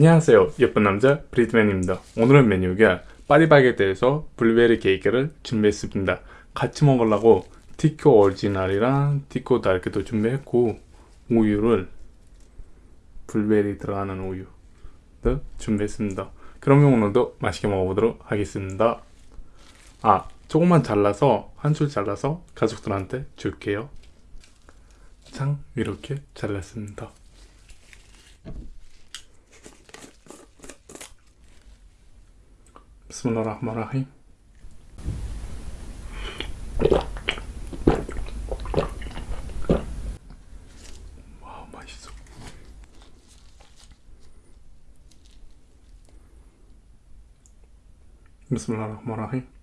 안녕하세요. 예쁜 남자 브리트맨입니다. 오늘은 메뉴가 파리바게트에서 블루베리 케이크를 준비했습니다. 같이 먹으려고 티코 오리지널이랑 티코 다크도 준비했고 우유를 블루베리 들어가는 우유도 준비했습니다. 그러면 오늘도 맛있게 먹어보도록 하겠습니다. 아 조금만 잘라서 한 줄 잘라서 가족들한테 줄게요. 장 이렇게 잘랐습니다 بسم الله الرحمن الرحيم. بسم الله الرحمن الرحيم.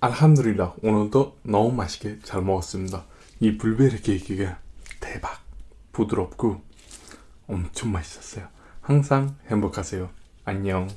알함드릴라 오늘도 너무 맛있게 잘 먹었습니다. 이 블루베리 케이크가 대박 부드럽고 엄청 맛있었어요. 항상 행복하세요. 안녕.